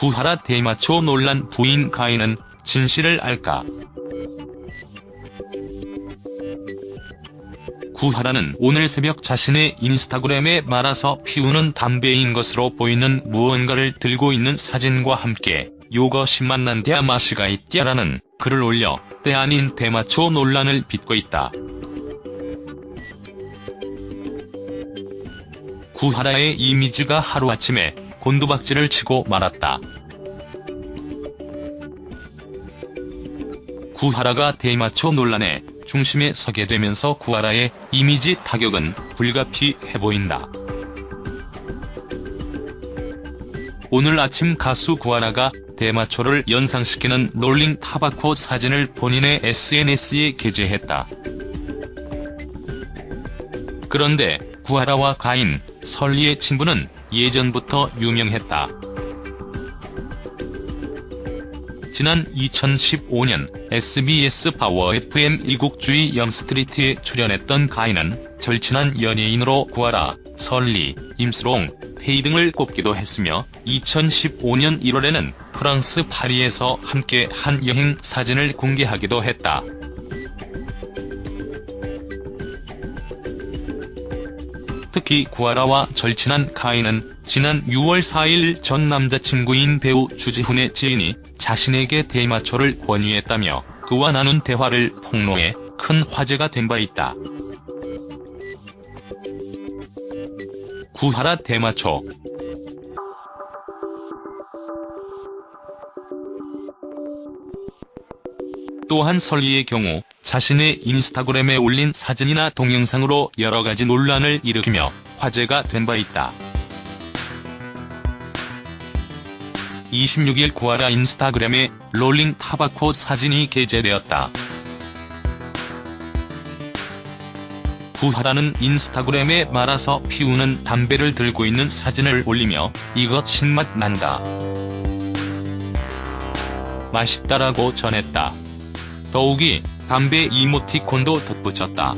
구하라 대마초 논란 부인 가인은 진실을 알까? 구하라는 오늘 새벽 자신의 인스타그램에 말아서 피우는 담배인 것으로 보이는 무언가를 들고 있는 사진과 함께 요것이 만난 대마시가 있디라는 글을 올려 때 아닌 대마초 논란을 빚고 있다. 구하라의 이미지가 하루아침에 곤두박질을 치고 말았다. 구하라가 대마초 논란의 중심에 서게 되면서 구하라의 이미지 타격은 불가피해 보인다. 오늘 아침 가수 구하라가 대마초를 연상시키는 롤링 타바코 사진을 본인의 SNS에 게재했다. 그런데 구하라와 가인, 설리의 친분은 예전부터 유명했다. 지난 2015년 SBS 파워 FM 이국주의 영스트리트에 출연했던 가인은 절친한 연예인으로 구하라, 설리, 임수롱, 페이 등을 꼽기도 했으며 2015년 1월에는 프랑스 파리에서 함께 한 여행 사진을 공개하기도 했다. 특히 구하라와 절친한 카인은 지난 6월 4일 전 남자친구인 배우 주지훈의 지인이 자신에게 대마초를 권유했다며 그와 나눈 대화를 폭로해 큰 화제가 된 바 있다. 구하라 대마초 또한 설리의 경우 자신의 인스타그램에 올린 사진이나 동영상으로 여러가지 논란을 일으키며 화제가 된 바 있다. 26일 구하라 인스타그램에 롤링 타바코 사진이 게재되었다. 구하라는 인스타그램에 말아서 피우는 담배를 들고 있는 사진을 올리며 이것 신맛 난다. 맛있다라고 전했다. 더욱이 담배 이모티콘도 덧붙였다.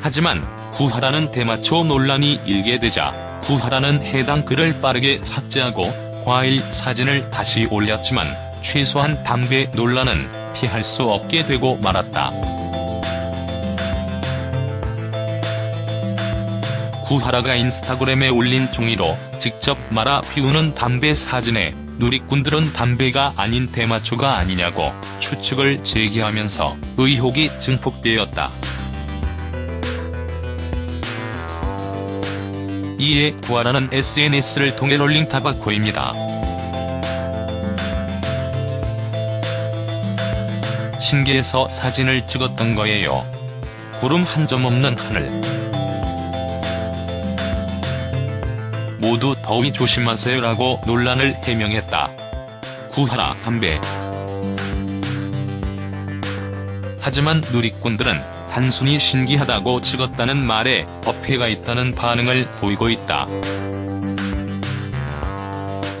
하지만 구하라는 대마초 논란이 일게 되자 구하라는 해당 글을 빠르게 삭제하고 과일 사진을 다시 올렸지만 최소한 담배 논란은 피할 수 없게 되고 말았다. 구하라가 인스타그램에 올린 종이로 직접 말아 피우는 담배 사진에 누리꾼들은 담배가 아닌 대마초가 아니냐고 추측을 제기하면서 의혹이 증폭되었다. 이에 구하라는 SNS를 통해 롤링 타바코입니다. 신기해서 사진을 찍었던 거예요. 구름 한 점 없는 하늘. 모두 더위 조심하세요라고 논란을 해명했다. 구하라 담배 하지만 누리꾼들은 단순히 신기하다고 찍었다는 말에 어폐가 있다는 반응을 보이고 있다.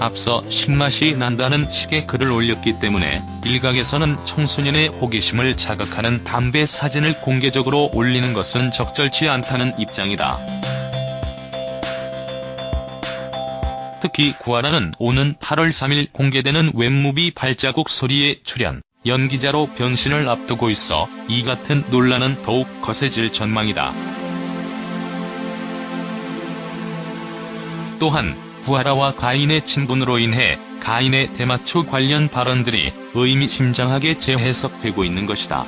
앞서 신맛이 난다는 식의 글을 올렸기 때문에 일각에서는 청소년의 호기심을 자극하는 담배 사진을 공개적으로 올리는 것은 적절치 않다는 입장이다. 특히 구하라는 오는 8월 3일 공개되는 웹무비 발자국 소리에 출연, 연기자로 변신을 앞두고 있어 이 같은 논란은 더욱 거세질 전망이다. 또한 구하라와 가인의 친분으로 인해 가인의 대마초 관련 발언들이 의미심장하게 재해석되고 있는 것이다.